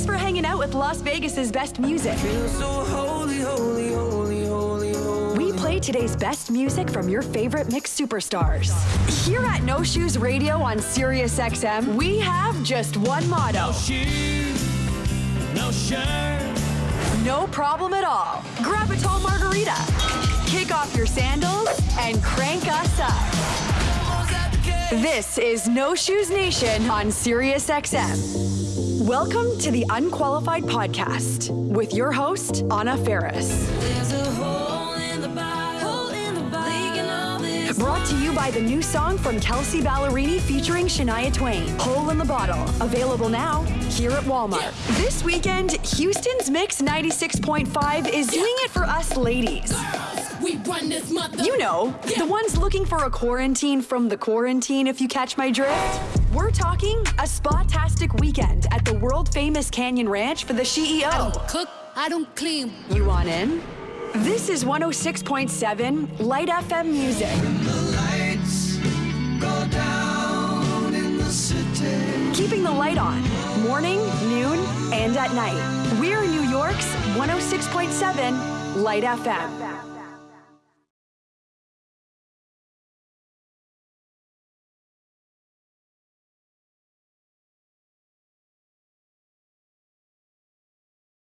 Thanks for hanging out with Las Vegas's best music. We play today's best music from your favorite mix superstars. Here at No Shoes Radio on Sirius XM, we have just one motto. No shirt. No problem at all. Grab a tall margarita, kick off your sandals, and crank us up. This is No Shoes Nation on Sirius XM. Welcome to the Unqualified Podcast with your host, Anna Faris. Brought to you by the new song from Kelsea Ballerini featuring Shania Twain, Hole in the Bottle. Available now here at Walmart. This weekend, Houston's Mix 96.5 is doing it for us ladies. We run this mother. You know, the ones looking for a quarantine from the quarantine, if you catch my drift. We're talking a spa-tastic weekend at the world famous Canyon Ranch for the CEO. I don't cook, I don't clean. You want in? This is 106.7 Light FM Music. Keeping the light on, morning, noon, and at night. We're New York's 106.7 Light FM.